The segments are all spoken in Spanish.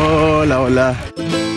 Hola, hola.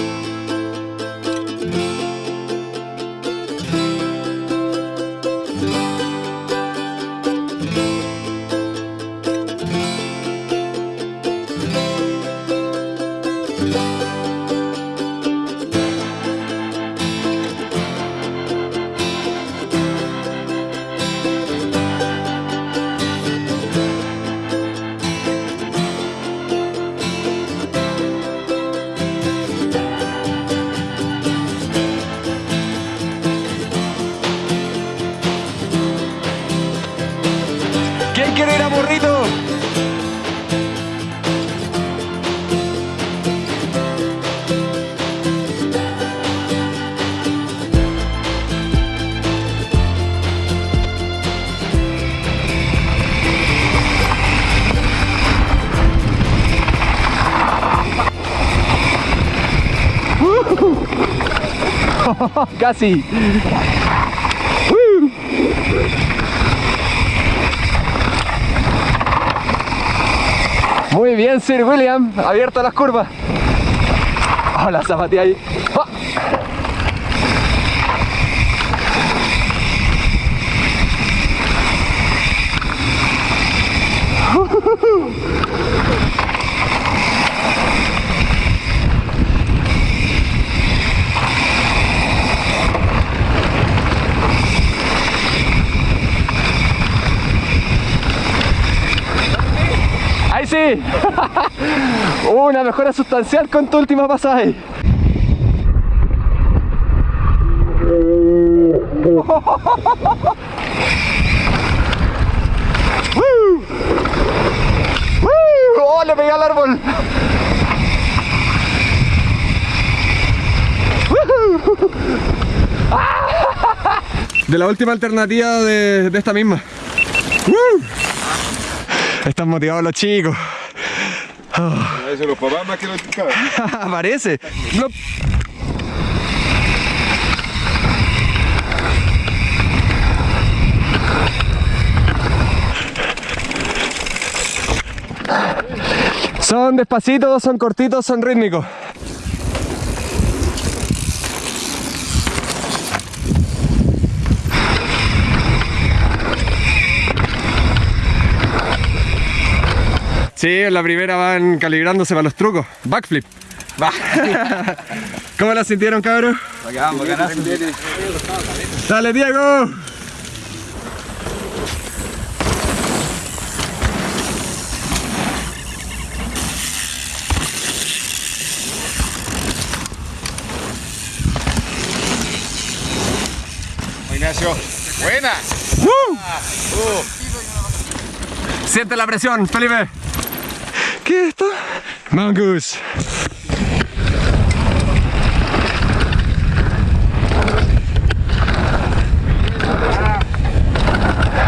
Casi. Muy bien, Sir William. Abierto las curvas. Hola, zapatí ahí. ¡Ah! ¡Ahí sí! Una mejora sustancial con tu última pasada ahí. ¡Oh, le pegué al árbol! De la última alternativa de, de esta misma. ¡Woo! Están motivados los chicos. Los papás más que cabros. Parece. No. Son despacitos, son cortitos, son rítmicos. Sí, en la primera van calibrándose para los trucos. Backflip. ¿Cómo la sintieron, cabros? Bacán, bacanazo. ¡Dale, Diego! Ignacio. Buena. ¡Woo! Uh. Siente la presión, Felipe. ¿Qué es esto? Mongoose.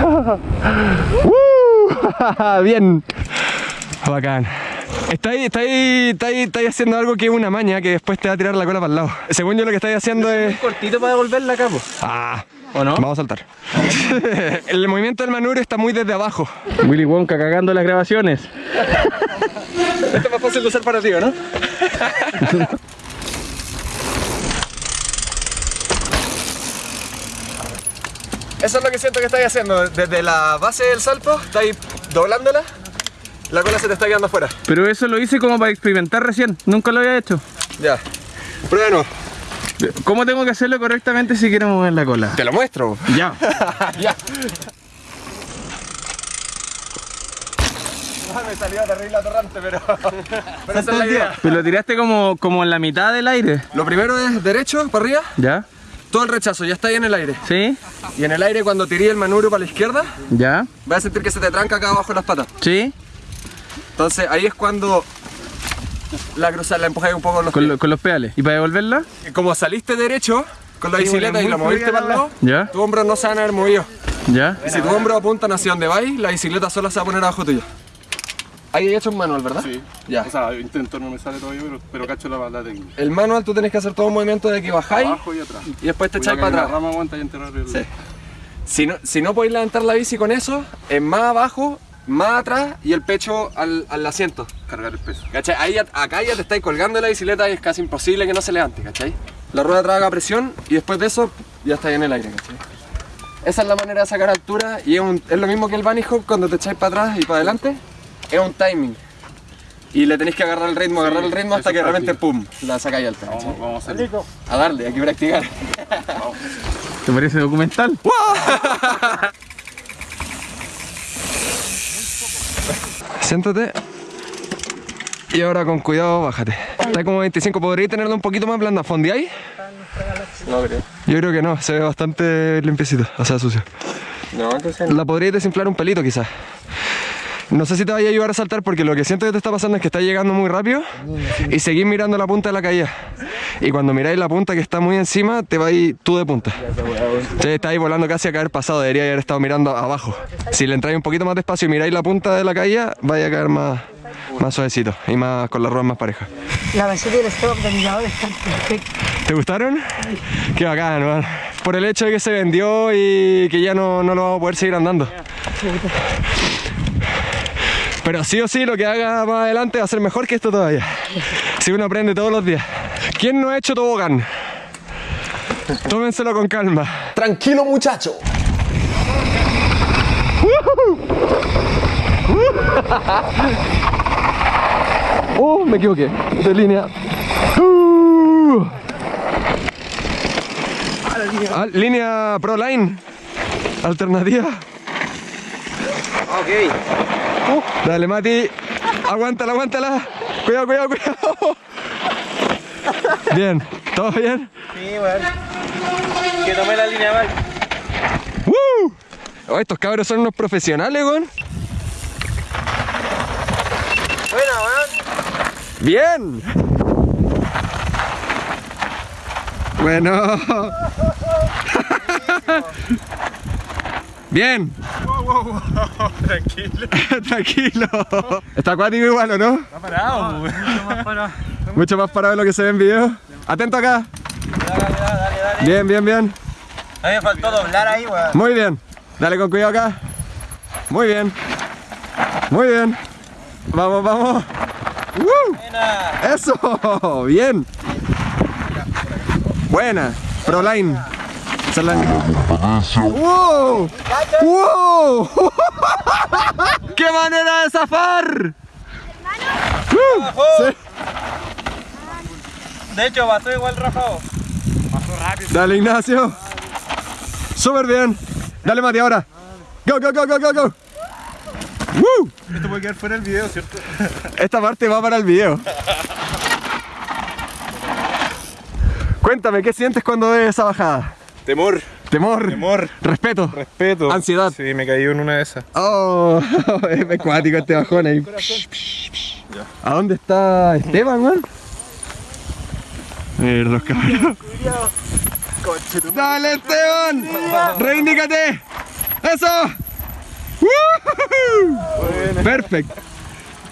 ¡Woo! Bien. Bacán. Está ahí, está ahí, está ahí, está ahí haciendo algo que es una maña que después te va a tirar la cola para el lado. Según yo lo que estáis haciendo es... cortito para devolverla acá, po. Ah, ¿O no? vamos a saltar. el movimiento del manubrio está muy desde abajo. Willy Wonka cagando las grabaciones. Esto es más fácil de usar para ti, ¿o ¿no? Eso es lo que siento que estáis haciendo. Desde la base del salto, estáis doblándola, la cola se te está quedando afuera. Pero eso lo hice como para experimentar recién. Nunca lo había hecho. Ya. Prueba. ¿Cómo tengo que hacerlo correctamente si quiero mover la cola? Te lo muestro. Ya. ya. Ah, me salió terrible atorrante, pero, pero esa es la idea. Pero lo tiraste como, como en la mitad del aire. Lo primero es derecho, para arriba, ¿Ya? todo el rechazo, ya está ahí en el aire. ¿Sí? Y en el aire cuando tiré el manubrio para la izquierda, ¿Ya? vas a sentir que se te tranca acá abajo las patas. ¿Sí? Entonces ahí es cuando la cruzar, la empujáis un poco con los Con, pies. lo- con los pedales. ¿Y para devolverla? Y Como saliste derecho con la Sí, bicicleta y la moviste para el lado, ¿Ya? tus hombros no se van a haber movido. ¿Ya? Y si tus hombros apuntan hacia donde vais, la bicicleta sola se va a poner abajo tuyo. Ahí hay hecho un manual, ¿verdad? Sí. Ya. O sea, intento no me sale todavía, pero, pero cacho la, la técnica. El manual tú tenés que hacer todo un movimiento de que bajáis Abajo y atrás. y después te echáis para La atrás. rama aguanta y enterrar el... Sí. Si no, si no podéis levantar la bici con eso, en más abajo más atrás y el pecho al, al asiento. Cargar el peso. ¿Cachai? Ahí, ya- acá ya te estáis colgando de la bicicleta y es casi imposible que no se levante, ¿cachai? La rueda traga presión y después de eso ya está en el aire, ¿cachai? Esa es la manera de sacar altura y es, un- es lo mismo que el bunny hop cuando te echáis para atrás y para adelante. Es un timing. Y le tenéis que agarrar el ritmo, agarrar el ritmo hasta que repente pum, la sacáis alta. Vamos, vamos a hacer. A darle, hay que practicar. ¿Te parece documental? Siéntate. Y ahora con cuidado, bájate. Está como 25, ¿podríais tenerlo un poquito más blanda? ¿Fondeáis? No creo. Yo creo que no, se ve bastante limpiecito, o sea, sucio. No, entonces La podríais desinflar un pelito quizás. No sé si te vaya a ayudar a saltar porque lo que siento que te está pasando es que estás llegando muy rápido y seguís mirando la punta de la caída. Y cuando miráis la punta que está muy encima, te vais tú de punta. Sí, estáis volando casi a caer pasado, debería haber estado mirando abajo. Si le entráis un poquito más despacio y miráis la punta de la caída, vaya a caer más, más suavecito y más con las ruedas más parejas. La base del stop del mirador está perfecta. ¿Te gustaron? Qué bacán, man. Por el hecho de que se vendió y que ya no, no lo vamos a poder seguir andando. Pero sí o sí, lo que haga más adelante va a ser mejor que esto todavía. Si uno aprende todos los días. ¿Quién no ha hecho tobogán? Tómenselo con calma. Tranquilo muchacho. Oh, me equivoqué. De línea. Uh. Ah, línea Pro Line. Alternativa. Ok. Dale, Mati. Aguántala, aguántala. Cuidado, cuidado, cuidado. Bien. ¿Todo bien? Sí, bueno. Que tomé la línea mal. ¡Woo! Oh, estos cabros son unos profesionales, weón. Buena, weón. Bien. Bueno. Bien. Tranquilo. Tranquilo. Está acuático igual, ¿o no? Está parado, weón. Mucho más parado de lo que se ve en video. Atento acá. Dale, dale, dale, dale. Bien, bien, bien. A mí me faltó doblar ahí, weón. Muy bien. Dale con cuidado acá. Muy bien. Muy bien. Vamos, vamos. ¡Woo! Buena. Eso. Bien. Buena. Proline. ¡Wow! ¡Wow! ¡Qué manera de zafar! ¡Uh! Sí. De hecho, pasó igual Rafa. Dale, Ignacio. Súper bien. Dale, Mati, ahora. Go, go, go, go, go, go. ¡Woo! Esto puede quedar fuera del video, ¿cierto? Esta parte va para el video. Cuéntame, ¿qué sientes cuando ves esa bajada? Temor. Temor. Temor. Respeto. Respeto. Ansiedad. Sí, me caí en una de esas. Oh, es acuático este bajón ahí. ¿A dónde está Esteban, man? Los cabros. ¡Dale, Esteban! ¡Reindícate! ¡Eso! Perfecto.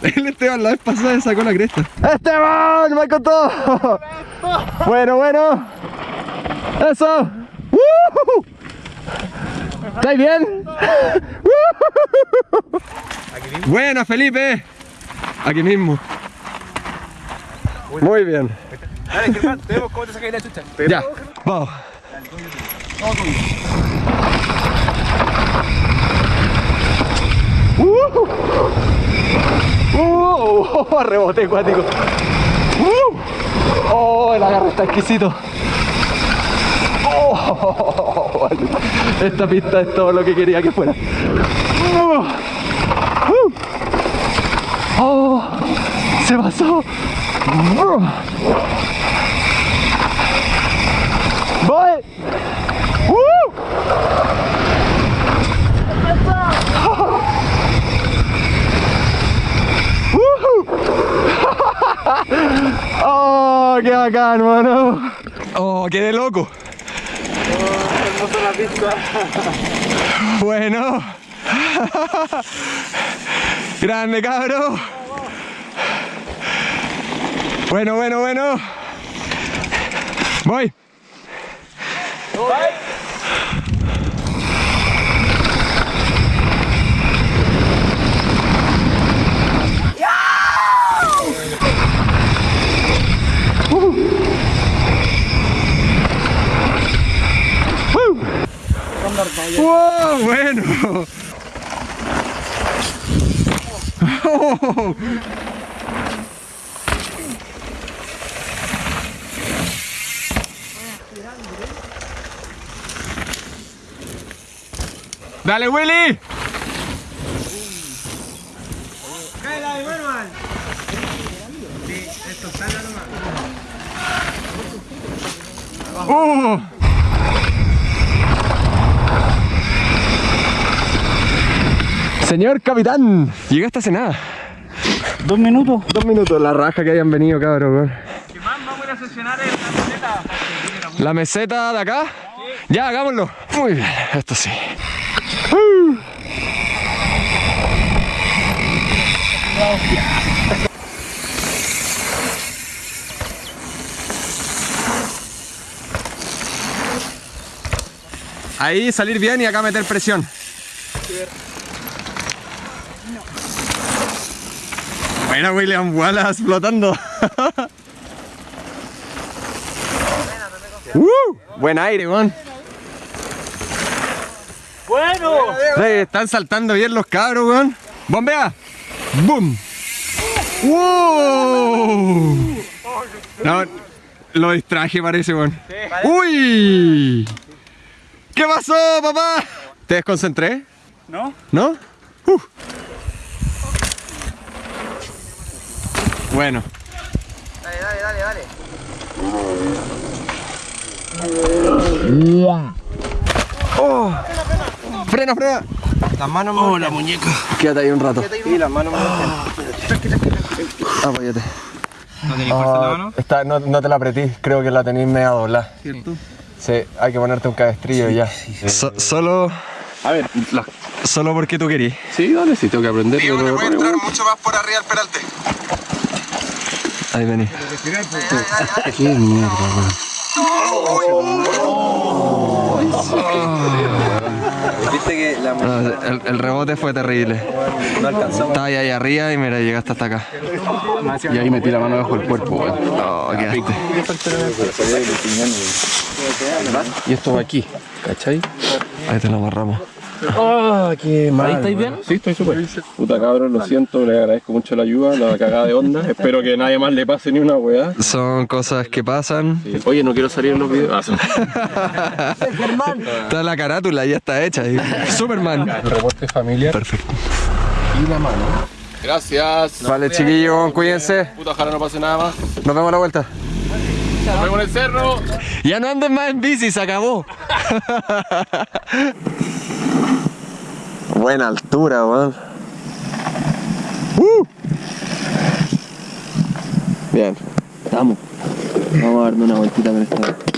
El Esteban la vez pasada sacó la cresta. ¡Esteban! ¡Me con todo! Bueno, bueno. ¡Eso! ¿Estáis bien? Buena, Felipe. Aquí mismo. Muy bien. Dale, Germán, te vemos cómo te sacáis la chucha. Ya, vamos. Uh, uh, rebote acuático. Uh, oh, el agarre está exquisito. Oh, esta pista es todo lo que quería que fuera. Uh. oh, se pasó. Voy. ¡Uh! ¡Oh, qué bacán, mano! ¡Oh, quedé loco! Bueno. Grande, cabro. Bueno, bueno, bueno. Voy. ¡Wow! Bueno. Oh. ¡Dale, Willy! ¡Uh! Señor capitán, llegaste hace nada. Dos minutos. Dos minutos, la raja que hayan venido, cabrón. weón. Vamos a ir a sesionar en la meseta. ¿La meseta de acá? Ya, hagámoslo. Muy bien, esto sí. Ahí salir bien y acá meter presión. Buena William Wallace flotando. ¡Uh! Buen aire, weón. Bueno. Sí, están saltando bien los cabros, weón. ¡Bombea! ¡Boom! ¡Wow! No, lo distraje parece, weón. ¡Uy! ¿Qué pasó, papá? ¿Te desconcentré? ¿No? ¿No? Uh. Bueno. Dale, dale, dale, dale. Oh. Frena, frena. Las manos Oh, la muñeca. Quédate ahí un rato. Sí, las manos Apóyate. ¿No tenéis fuerza en la mano? Está, no, no te la apretí, creo que la tenéis media doblada. ¿Cierto? Sí, hay que ponerte un cabestrillo y ya. So- solo, A ver, la... solo porque tú querías. sí, dale, sí, tengo que aprender. pero- mucho más por arriba del peralte. Ahí vení. Qué mierda, weón. Viste que la el, el rebote fue terrible. no alcanzamos. Estaba ahí arriba y mira, llegaste hasta acá. Y ahí metí la mano bajo el cuerpo, weón. Oh, quedaste. Y esto va aquí, ¿cachai? Ahí te lo amarramos. Ah, qué mal. ¿Ahí estáis bien? Sí, estoy súper. Puta cabrón, lo siento, le agradezco mucho la ayuda, la cagada de onda. Espero que nadie más le pase ni una weá. Son cosas que pasan. Sí. Oye, no quiero salir en los videos. Ah, sí. Toda la carátula ya está hecha. Superman. Reporte familiar Perfecto. y la mano. Gracias. Vale, chiquillos, cuídense. Puta, ojalá no pase nada más. Nos vemos a la vuelta. Nos vemos en el cerro. Ya no anden más en bici, se acabó. Buena altura, weón. Uh. Bien. Estamos. Vamos a darme una vueltita con esta.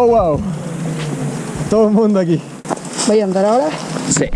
Oh, wow. Todo el mundo aquí. ¿Voy a andar ahora? Sí.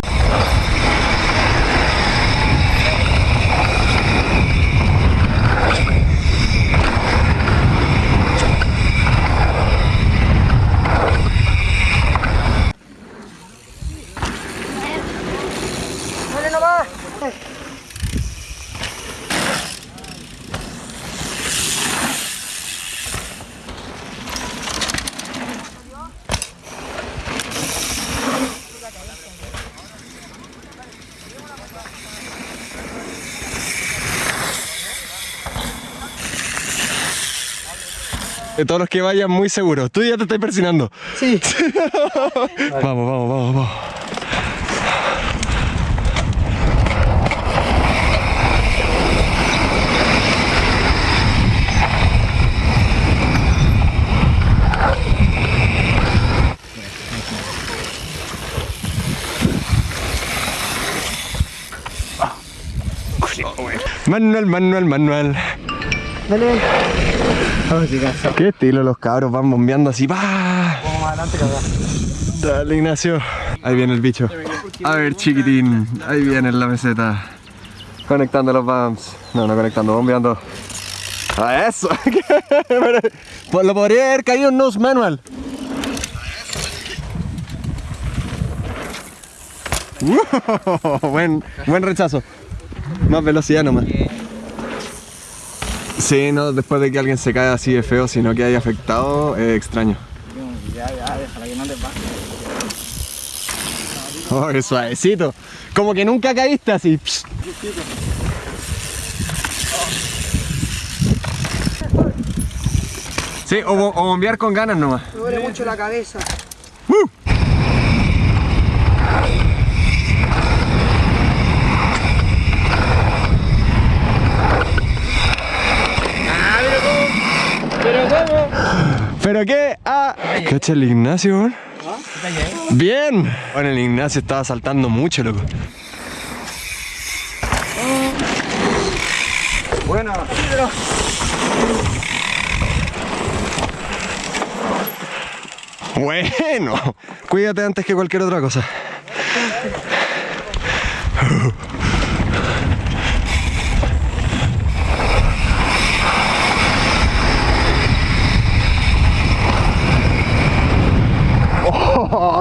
De todos los que vayan muy seguros. Tú ya te estás persinando. Sí. Vamos, vamos, vamos, vamos. Manual, manual, manual. Dale. Qué estilo los cabros van bombeando así. ¡pa! Dale, Ignacio. Ahí viene el bicho. A ver, chiquitín. Ahí viene la meseta. Conectando los bumps. No, no conectando, bombeando. ¡A eso! Pues lo podría haber caído en nose manual. Buen, buen rechazo. Más velocidad nomás. Sí, no, después de que alguien se cae así de feo, sino que haya afectado, es extraño. Ya, ya, déjala que no te pase. Oh, qué suavecito. Como que nunca caíste así. Psh. Sí, o, o bombear con ganas nomás. Me duele mucho la cabeza. ¿Pero qué? Ah, ¿cacha el Ignacio? weón? Bien. Bueno, el Ignacio estaba saltando mucho, loco. Bueno. Bueno, cuídate antes que cualquier otra cosa.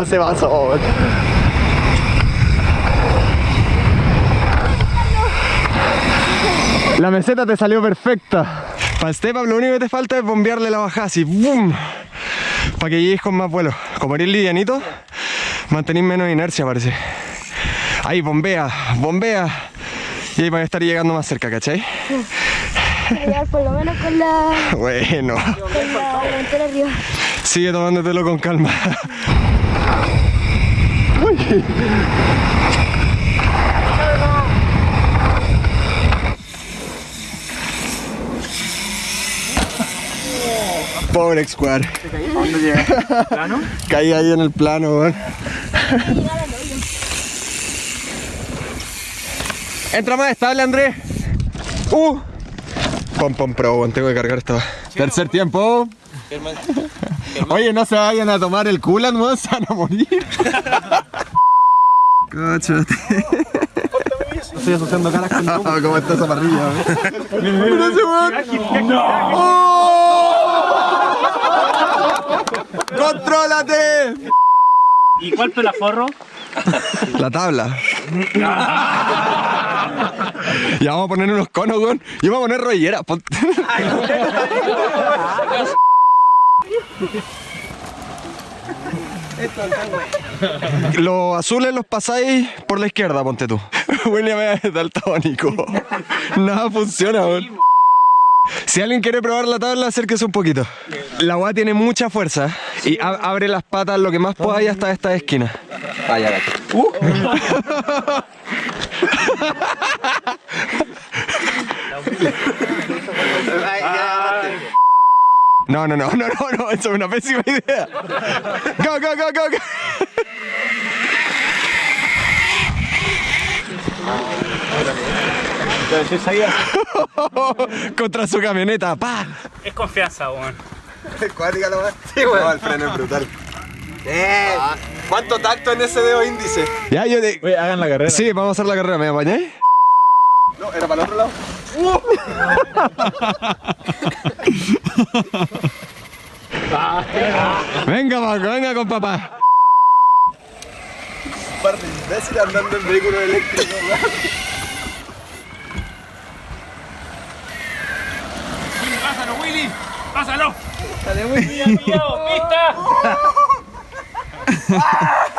Se pasó. La meseta te salió perfecta. Para Esteban lo único que te falta es bombearle la bajada así. ¡Bum! Para que llegues con más vuelo. Como eres livianito, mantenís menos inercia parece. Ahí, bombea, bombea. Y ahí van a estar llegando más cerca, ¿cachai? llegar por lo menos con la, Bueno, con la delantera arriba. sigue tomándotelo con calma. Pobre Square. Caí ahí en el plano, weón. Entra más estable, Andrés. Uh. Pom pom pro, weón, tengo que cargar esta. Tercer tiempo. Oye, no se vayan a tomar el culan, weón, se van a morir. Cáchate. Estoy asociando caras con ¿Cómo está esa parrilla? Mira ese weón. ¡Oh! ¡Contrólate! ¿Y cuál pelaforro? La tabla. ya vamos a poner unos conos, weón. Yo me voy a poner rollera. Los azules los pasáis por la izquierda, ponte tú. William es daltónico. Nada funciona, weón. Si alguien quiere probar la tabla, acérquese un poquito. La agua tiene mucha fuerza y abre las patas lo que más podáis hasta esta esquina. No, no, no, no, no, no, eso es una pésima idea. Go, go, go, go, go. Contra su camioneta, pa. Es confianza, weón. Cuática la weá. Sí, weón. No, el freno es brutal. Ah, ¿Cuánto tacto en ese dedo índice? Ya, yo te... Oye, hagan la carrera. Sí, vamos a hacer la carrera, ¿me apañáis? No, era para el otro lado. venga, Paco, venga con papá. Un par de imbéciles andando en vehículos eléctricos, ¡Pásalo, Willy! ¡Pásalo! ¡Dale, Willy!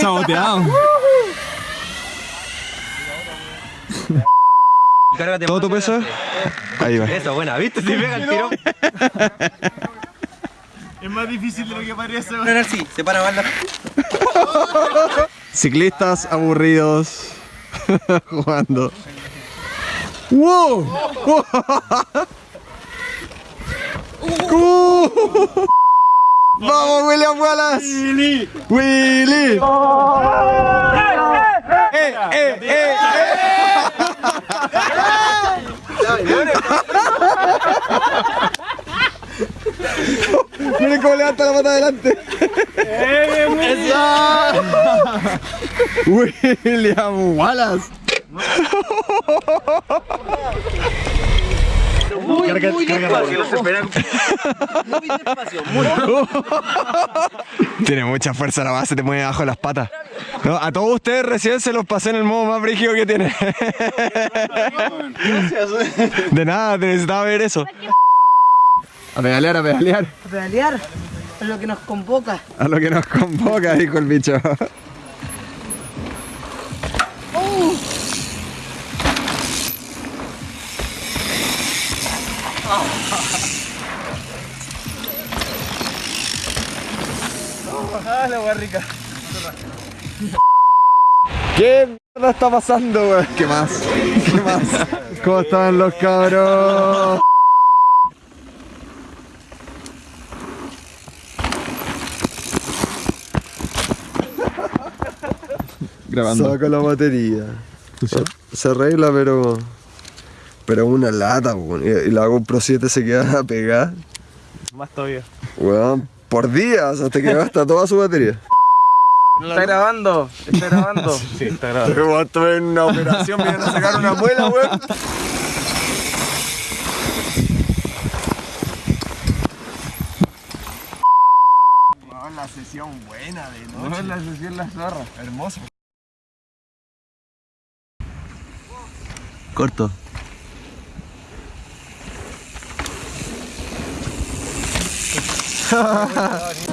Saboteado. ¿Todo tu peso? Ahí va. Eso, buena, ¿viste? Si pega el tiro. Es más difícil de lo que parece. No, no, sí, se para bala. Ciclistas aburridos jugando. ¡Wow! ¡Uh! ¡Vamos, William Wallace! ¡Willy! ¡Willy! ¡Eh, eh, eh! Miren cómo levanta la pata adelante. William Wallace. Tiene mucha fuerza la base, te mueve abajo las patas. No, a todos ustedes recién se los pasé en el modo más brígido que tiene. De nada, te necesitaba ver eso. A pedalear, a pedalear. A pedalear es lo que nos convoca. A lo que nos convoca, dijo el bicho. ¿Qué mierda está pasando, weón? ¿Qué más? ¿Qué más? ¿Cómo están los cabros? Grabando. Saco la batería. Se arregla, pero. Pero una lata, weón. Y y la GoPro 7 se queda pegada. Más todavía. Weón, por días hasta que gasta toda su batería. Está grabando, está grabando. Sí, está grabando. Esto en una operación, vienen a sacar una muela, weón. la sesión buena de noche. la sesión la zorra. Hermoso. Corto. oh my God,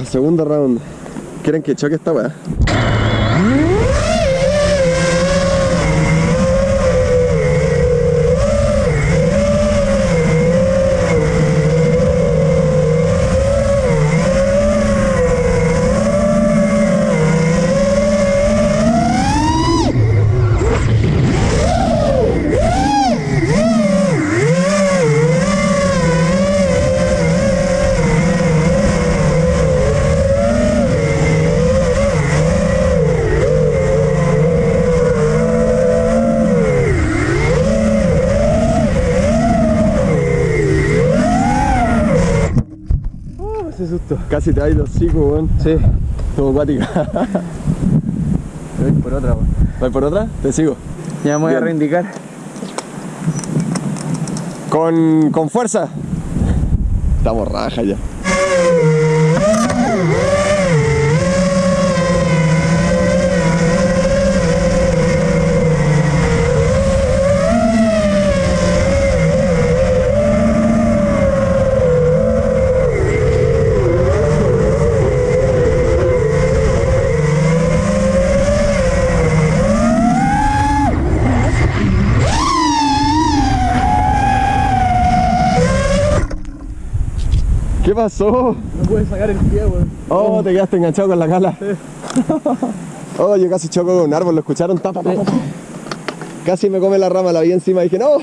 Segundo round. ¿Quieren que choque esta weá? ese susto. Casi te ha ido hocico, weón. Sí. Estuvo acuática. Voy por otra, weón. ¿Vas por otra? Te sigo. Ya me voy a reindicar. Con, con fuerza. Estamos raja ya. ¿Qué pasó? No pude sacar el pie, weón. Oh, te quedaste enganchado con la cala. Oh, yo casi choco con un árbol, ¿lo escucharon? Tapa, tapa, tapa. Casi me come la rama, la vi encima y dije, no.